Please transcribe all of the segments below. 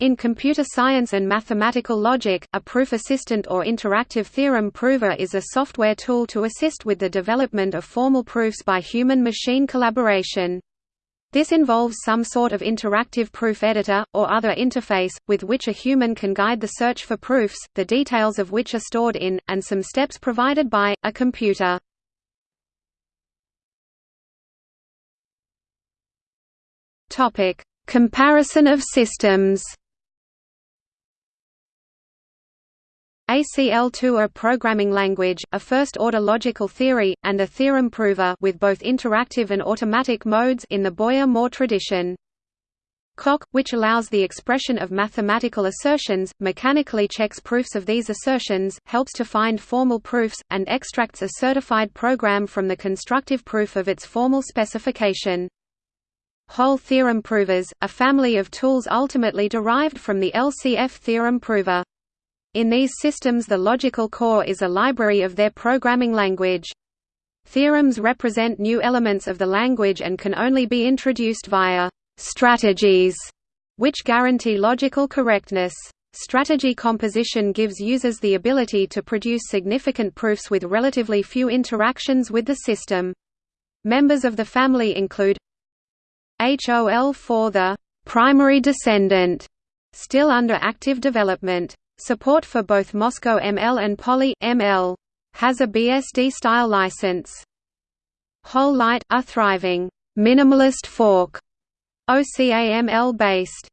In computer science and mathematical logic, a proof assistant or interactive theorem prover is a software tool to assist with the development of formal proofs by human-machine collaboration. This involves some sort of interactive proof editor, or other interface, with which a human can guide the search for proofs, the details of which are stored in, and some steps provided by, a computer. Comparison of systems ACL2 a programming language, a first-order logical theory, and a theorem prover with both interactive and automatic modes in the Boyer-Moore tradition. Coq, which allows the expression of mathematical assertions, mechanically checks proofs of these assertions, helps to find formal proofs, and extracts a certified program from the constructive proof of its formal specification. HOL theorem provers, a family of tools ultimately derived from the LCF theorem prover. In these systems the logical core is a library of their programming language. Theorems represent new elements of the language and can only be introduced via strategies, which guarantee logical correctness. Strategy composition gives users the ability to produce significant proofs with relatively few interactions with the system. Members of the family include HOL for the primary descendant, still under active development. Support for both Moscow ML and Poly ML has a BSD-style license. HOL Light, a thriving, minimalist fork, OCAML-based.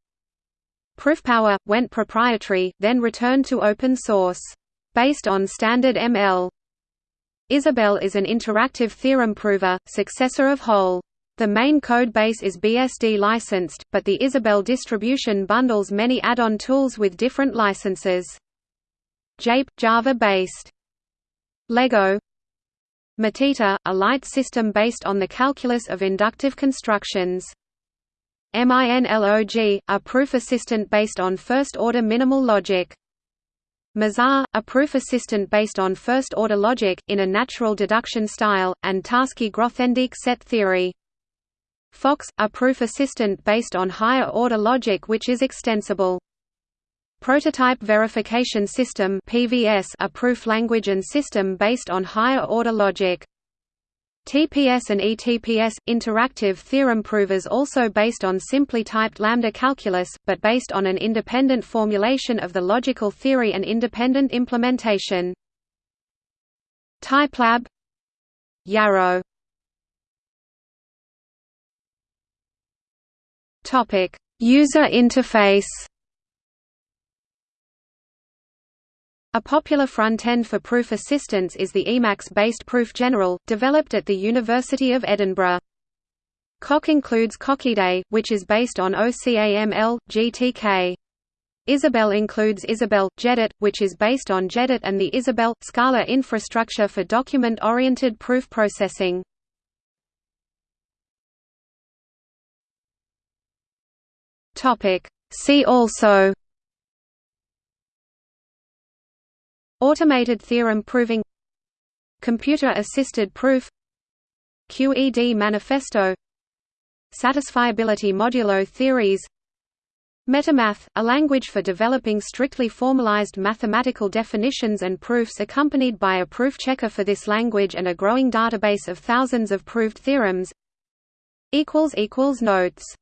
ProofPower, went proprietary, then returned to open source. Based on standard ML. Isabelle is an interactive theorem prover, successor of HOL. The main code base is BSD licensed, but the Isabelle distribution bundles many add-on tools with different licenses. JAPE – Java-based. Lego Matita – a light system based on the calculus of inductive constructions. MINLOG – a proof assistant based on first-order minimal logic. Mizar, a proof assistant based on first-order logic, in a natural deduction style, and Tarski-Grothendieck set theory. PhoX, a proof assistant based on higher-order logic which is extensible. Prototype Verification System (PVS), a proof language and system based on higher-order logic. TPS and ETPS – interactive theorem provers also based on simply typed lambda calculus, but based on an independent formulation of the logical theory and independent implementation. TypeLab Yarrow Topic: User interface. A popular front-end for proof assistance is the Emacs-based Proof General, developed at the University of Edinburgh. Coq includes CoqIDE, which is based on OCAML, GTK. Isabelle includes Isabelle, jEdit, which is based on jEdit and the Isabelle, Scala infrastructure for document-oriented proof processing. Topic. See also Automated theorem proving Computer-assisted proof QED manifesto Satisfiability modulo theories Metamath, a language for developing strictly formalized mathematical definitions and proofs accompanied by a proof checker for this language and a growing database of thousands of proved theorems Notes